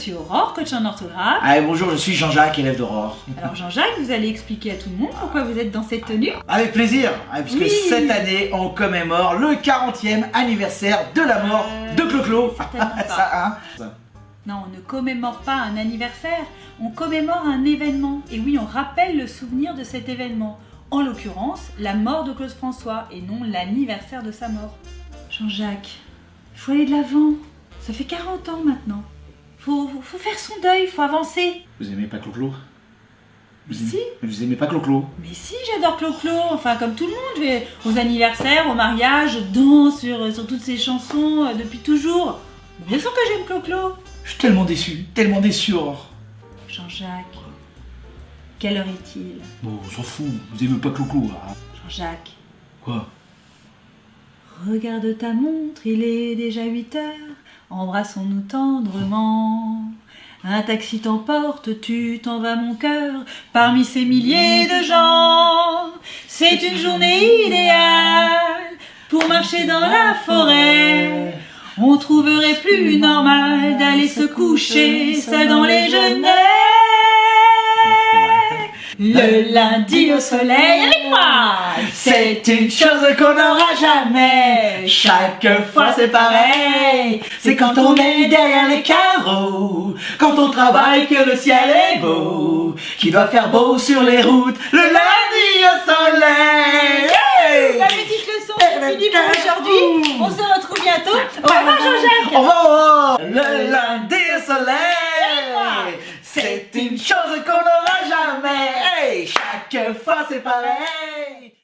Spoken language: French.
suis Aurore, coach en orthographe. Allez, bonjour, je suis Jean-Jacques, élève d'Aurore. Alors Jean-Jacques, vous allez expliquer à tout le monde pourquoi vous êtes dans cette tenue Avec plaisir, hein, puisque Oui. cette année, on commémore le 40e anniversaire de la mort de Clo-Clo. Ça, hein Non, on ne commémore pas un anniversaire, on commémore un événement. Et oui, on rappelle le souvenir de cet événement. En l'occurrence, la mort de Claude François et non l'anniversaire de sa mort. Jean-Jacques, il faut aller de l'avant. Ça fait 40 ans maintenant. Faut, faut, faut faire son deuil, faut avancer. Vous aimez pas Clo-Clo? Vous aimez... Si. Mais vous aimez pas Clo-Clo? Mais si, j'adore Clo-Clo, enfin comme tout le monde, je vais aux anniversaires, aux mariages, je danse sur, sur toutes ces chansons euh, depuis toujours. Bien sûr que j'aime Clo-Clo. Je suis tellement déçu, tellement déçu, Aurore. Jean-Jacques, quelle heure est-il? Bon, on s'en fout, vous aimez pas Clo-Clo, hein Jean-Jacques, Quoi? Regarde ta montre, il est déjà 8 heures, embrassons-nous tendrement. Un taxi t'emporte, tu t'en vas mon cœur, parmi ces milliers de gens. C'est une journée idéale pour marcher dans la forêt. On trouverait plus normal d'aller se coucher seul dans les genêts. Le lundi au soleil avec moi, C'est une chose qu'on n'aura jamais. Chaque fois c'est pareil. C'est quand on est derrière les carreaux, quand on travaille que le ciel est beau, qu'il doit faire beau sur les routes. Le lundi au soleil. Hey La petite leçon c'est fini pour aujourd'hui. On se retrouve bientôt. Au revoir Jean-Jacques. Au revoir. Le lundi au soleil. C'est une chose qu'on chaque fois c'est pareil.